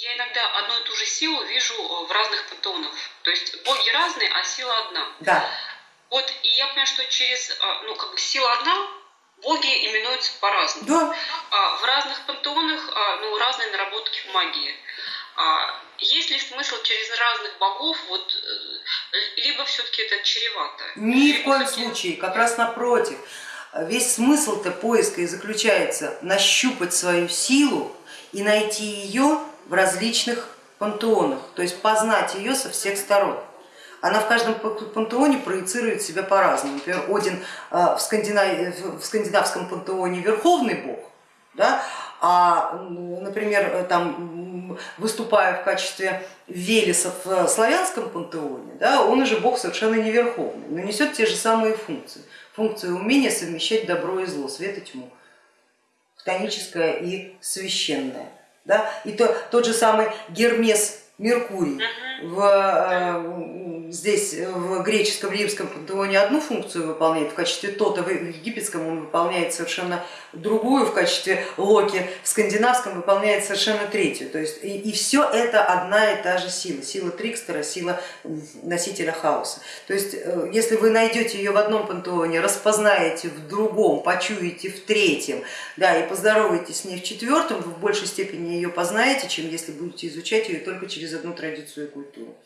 Я иногда одну и ту же силу вижу э, в разных пантеонах. То есть боги разные, а сила одна. Да. Вот, и я понимаю, что через, а, ну, как бы сила одна, боги именуются по-разному. Да. А, в разных пантеонах, а, ну, разные наработки в магии. А, есть ли смысл через разных богов, вот, э, либо все-таки это чревато? Ни в коем случае, как раз напротив. Весь смысл-то поиска и заключается нащупать свою силу и найти ее в различных пантеонах, то есть познать ее со всех сторон. Она в каждом пантеоне проецирует себя по-разному. Например, Один э, в, скандина- в скандинавском пантеоне верховный бог, да, а, например, там, выступая в качестве Велеса в славянском пантеоне, да, он уже бог совершенно не верховный, но несет те же самые функции. Функцию умения совмещать добро и зло, свет и тьму, хтоническое и священное. Да? И то, тот же самый Гермес Меркурий в, э, здесь в греческом, римском пантеоне одну функцию выполняет, в качестве Тота в египетском он выполняет совершенно другую, в качестве Локи в скандинавском выполняет совершенно третью. То есть и, и все это одна и та же сила, сила Трикстера, сила носителя хаоса. То есть э, если вы найдете ее в одном пантеоне, распознаете в другом, почуете в третьем, да, и поздороваетесь с ней в четвертом, вы в большей степени ее познаете, чем если будете изучать ее только через одну традицию и культуру.